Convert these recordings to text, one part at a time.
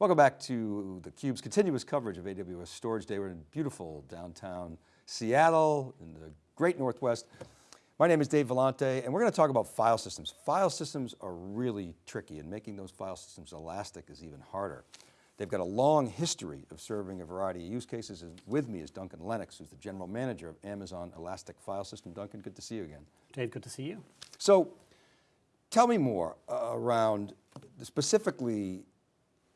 Welcome back to theCUBE's continuous coverage of AWS Storage Day. We're in beautiful downtown Seattle in the great Northwest. My name is Dave Vellante and we're going to talk about file systems. File systems are really tricky and making those file systems elastic is even harder. They've got a long history of serving a variety of use cases. And with me is Duncan Lennox, who's the general manager of Amazon Elastic File System. Duncan, good to see you again. Dave, good to see you. So tell me more uh, around specifically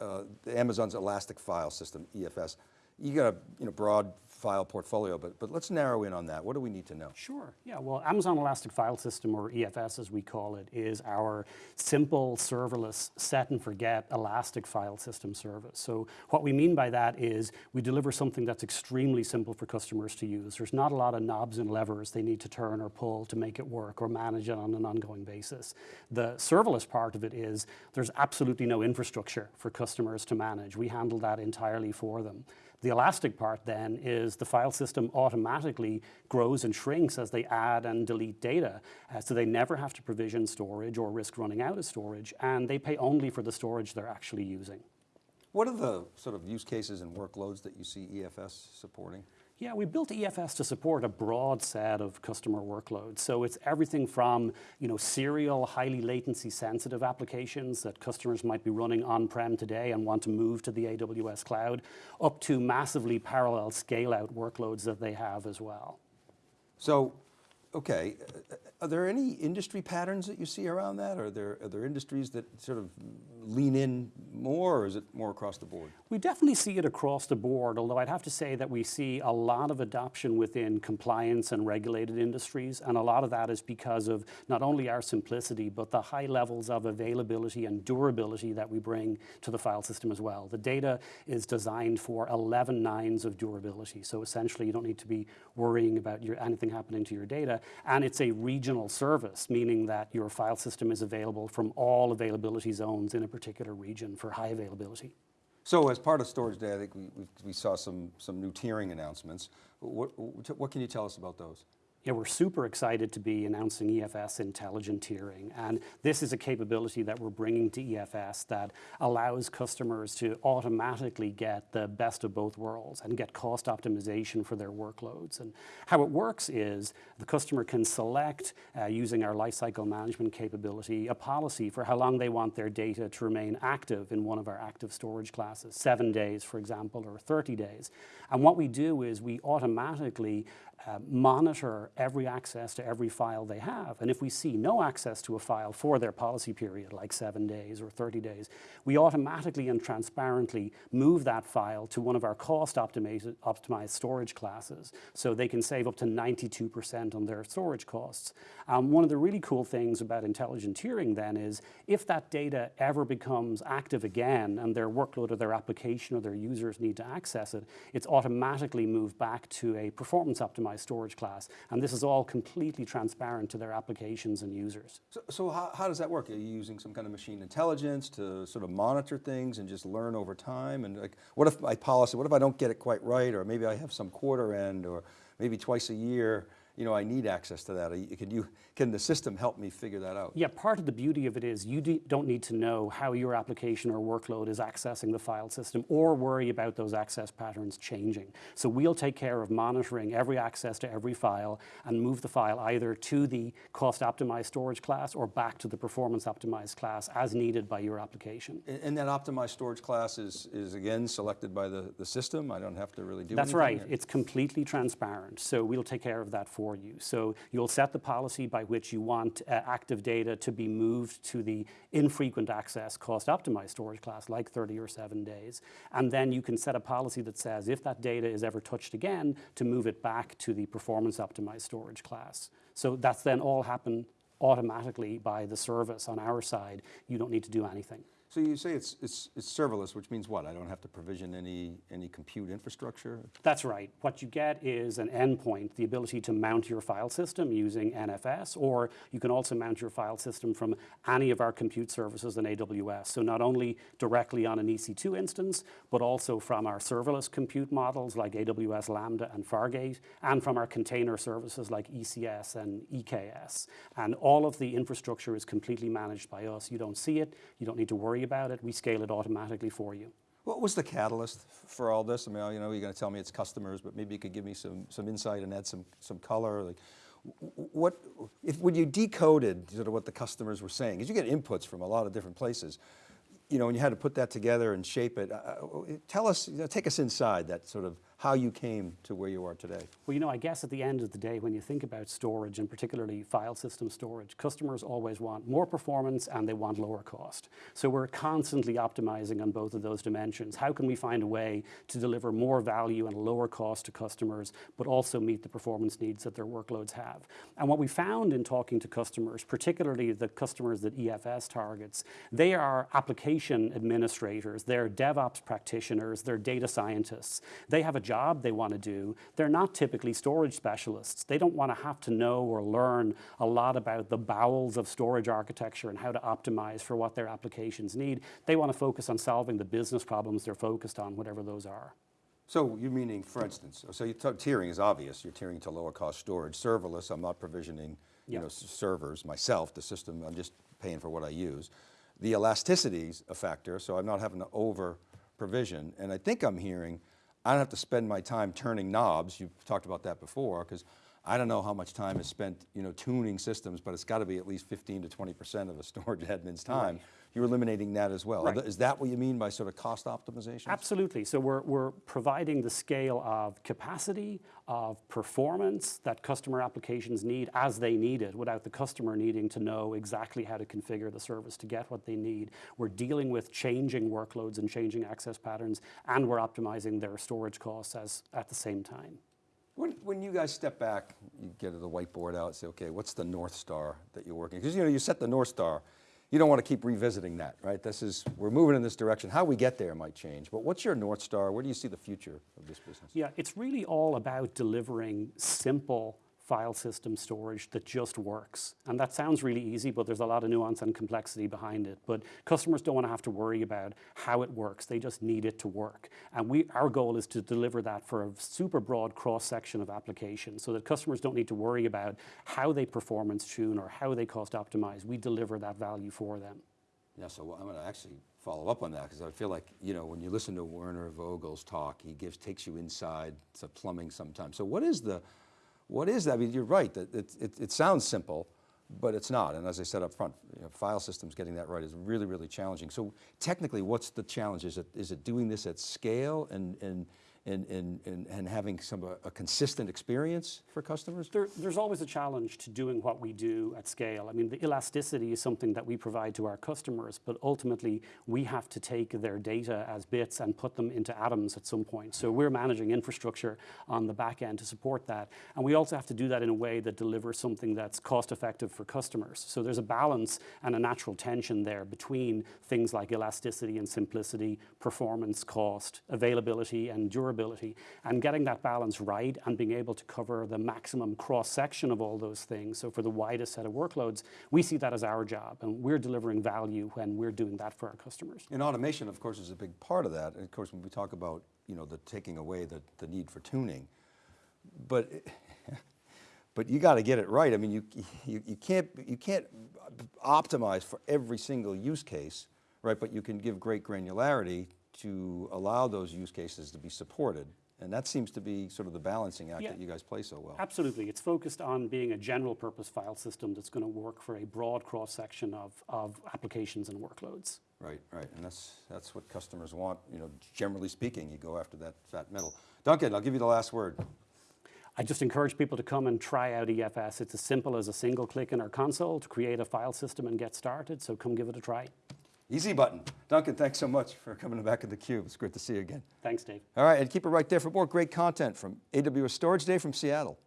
uh, Amazon's Elastic File System, EFS. You got a you know, broad file portfolio, but, but let's narrow in on that. What do we need to know? Sure, yeah, well, Amazon Elastic File System, or EFS as we call it, is our simple serverless set and forget Elastic File System service. So what we mean by that is we deliver something that's extremely simple for customers to use. There's not a lot of knobs and levers they need to turn or pull to make it work or manage it on an ongoing basis. The serverless part of it is there's absolutely no infrastructure for customers to manage. We handle that entirely for them. The elastic part then is the file system automatically grows and shrinks as they add and delete data. Uh, so they never have to provision storage or risk running out of storage and they pay only for the storage they're actually using. What are the sort of use cases and workloads that you see EFS supporting? Yeah, we built EFS to support a broad set of customer workloads. So it's everything from you know, serial, highly latency sensitive applications that customers might be running on-prem today and want to move to the AWS cloud, up to massively parallel scale out workloads that they have as well. So, okay, uh, are there any industry patterns that you see around that? Are there, are there industries that sort of lean in more or is it more across the board? We definitely see it across the board, although I'd have to say that we see a lot of adoption within compliance and regulated industries. And a lot of that is because of not only our simplicity, but the high levels of availability and durability that we bring to the file system as well. The data is designed for 11 nines of durability. So essentially you don't need to be worrying about your, anything happening to your data. And it's a regional service, meaning that your file system is available from all availability zones in a particular region for high availability. So as part of Storage Day, I think we, we saw some, some new tiering announcements. What, what can you tell us about those? Yeah, we're super excited to be announcing EFS intelligent tiering. And this is a capability that we're bringing to EFS that allows customers to automatically get the best of both worlds and get cost optimization for their workloads. And how it works is the customer can select, uh, using our lifecycle management capability, a policy for how long they want their data to remain active in one of our active storage classes, seven days, for example, or 30 days. And what we do is we automatically uh, monitor every access to every file they have. And if we see no access to a file for their policy period, like seven days or 30 days, we automatically and transparently move that file to one of our cost optimized, storage classes so they can save up to 92% on their storage costs. Um, one of the really cool things about intelligent tiering then is if that data ever becomes active again and their workload or their application or their users need to access it, it's automatically moved back to a performance optimized storage class. And this is all completely transparent to their applications and users. So, so how, how does that work? Are you using some kind of machine intelligence to sort of monitor things and just learn over time? And like, what if my policy, what if I don't get it quite right? Or maybe I have some quarter end or maybe twice a year you know, I need access to that. Can, you, can the system help me figure that out? Yeah, part of the beauty of it is you don't need to know how your application or workload is accessing the file system or worry about those access patterns changing. So we'll take care of monitoring every access to every file and move the file either to the cost optimized storage class or back to the performance optimized class as needed by your application. And, and that optimized storage class is, is again selected by the, the system? I don't have to really do That's right, it's completely transparent. So we'll take care of that for for you. So you'll set the policy by which you want uh, active data to be moved to the infrequent access cost optimized storage class like 30 or seven days. And then you can set a policy that says if that data is ever touched again to move it back to the performance optimized storage class. So that's then all happen automatically by the service on our side. You don't need to do anything. So you say it's, it's, it's serverless, which means what? I don't have to provision any, any compute infrastructure? That's right. What you get is an endpoint, the ability to mount your file system using NFS, or you can also mount your file system from any of our compute services in AWS. So not only directly on an EC2 instance, but also from our serverless compute models like AWS Lambda and Fargate, and from our container services like ECS and EKS. And all of the infrastructure is completely managed by us. You don't see it, you don't need to worry worry about it, we scale it automatically for you. What was the catalyst for all this? I mean, you know, you're going to tell me it's customers, but maybe you could give me some, some insight and add some, some color. Like, what, if, when you decoded sort of what the customers were saying, because you get inputs from a lot of different places, you know, and you had to put that together and shape it, uh, uh, tell us, you know, take us inside that sort of how you came to where you are today. Well, you know, I guess at the end of the day, when you think about storage and particularly file system storage, customers always want more performance and they want lower cost. So we're constantly optimizing on both of those dimensions. How can we find a way to deliver more value and lower cost to customers, but also meet the performance needs that their workloads have? And what we found in talking to customers, particularly the customers that EFS targets, they are application administrators, they're DevOps practitioners, they're data scientists. They have a job they want to do. They're not typically storage specialists. They don't want to have to know or learn a lot about the bowels of storage architecture and how to optimize for what their applications need. They want to focus on solving the business problems they're focused on, whatever those are. So you're meaning, for instance, so you tiering is obvious. You're tiering to lower cost storage. Serverless, I'm not provisioning, you Yeah. know, s- servers myself, the system, I'm just paying for what I use. The elasticity's a factor, so I'm not having to over provision. And I think I'm hearing, I don't have to spend my time turning knobs. You've talked about that before, because I don't know how much time is spent, you know, tuning systems, but it's got to be at least 15 to 20% of a storage admin's time. You're eliminating that as well. Right. Is that what you mean by sort of cost optimization? Absolutely. So we're, we're providing the scale of capacity, of performance that customer applications need as they need it without the customer needing to know exactly how to configure the service to get what they need. We're dealing with changing workloads and changing access patterns, and we're optimizing their storage costs as, at the same time. When, when you guys step back, you get the whiteboard out and say, okay, what's the North Star that you're working? Because you know, you set the North Star, you don't want to keep revisiting that, right? This is, we're moving in this direction. How we get there might change, but what's your North Star? Where do you see the future of this business? Yeah, it's really all about delivering simple file system storage that just works. And that sounds really easy, but there's a lot of nuance and complexity behind it. But customers don't want to have to worry about how it works. They just need it to work. And we, our goal is to deliver that for a super broad cross-section of applications so that customers don't need to worry about how they performance tune or how they cost optimize. We deliver that value for them. Yeah, so I'm going to actually follow up on that because I feel like, you know, when you listen to Werner Vogels' talk, he gives, takes you inside to plumbing sometimes. So what is the, what is that? I mean, you're right, that it, it, it sounds simple, but it's not. And as I said up front, you know, file systems getting that right is really, really challenging. So technically, what's the challenge? Is it, is it doing this at scale and, and, and, having some, a, a consistent experience for customers? There, there's always a challenge to doing what we do at scale. I mean, the elasticity is something that we provide to our customers, but ultimately we have to take their data as bits and put them into atoms at some point. So we're managing infrastructure on the back end to support that. And we also have to do that in a way that delivers something that's cost effective for customers. So there's a balance and a natural tension there between things like elasticity and simplicity, performance, cost, availability, and durability. And getting that balance right and being able to cover the maximum cross section of all those things. So for the widest set of workloads, we see that as our job. And we're delivering value when we're doing that for our customers. And automation, of course, is a big part of that. And of course, when we talk about, you know, the taking away the, the need for tuning, but, but you got to get it right. I mean, you, you, you, can't, you can't optimize for every single use case, right? But you can give great granularity to allow those use cases to be supported. And that seems to be sort of the balancing act Yeah. that you guys play so well. Absolutely. It's focused on being a general purpose file system that's going to work for a broad cross section of, of applications and workloads. Right, right, and that's, that's what customers want, you know, generally speaking, you go after that fat metal. Duncan, I'll give you the last word. I just encourage people to come and try out EFS. It's as simple as a single click in our console to create a file system and get started, so come give it a try. Easy button. Duncan, thanks so much for coming back in the cube. It's great to see you again. Thanks, Dave. All right, and keep it right there for more great content from AWS Storage Day from Seattle.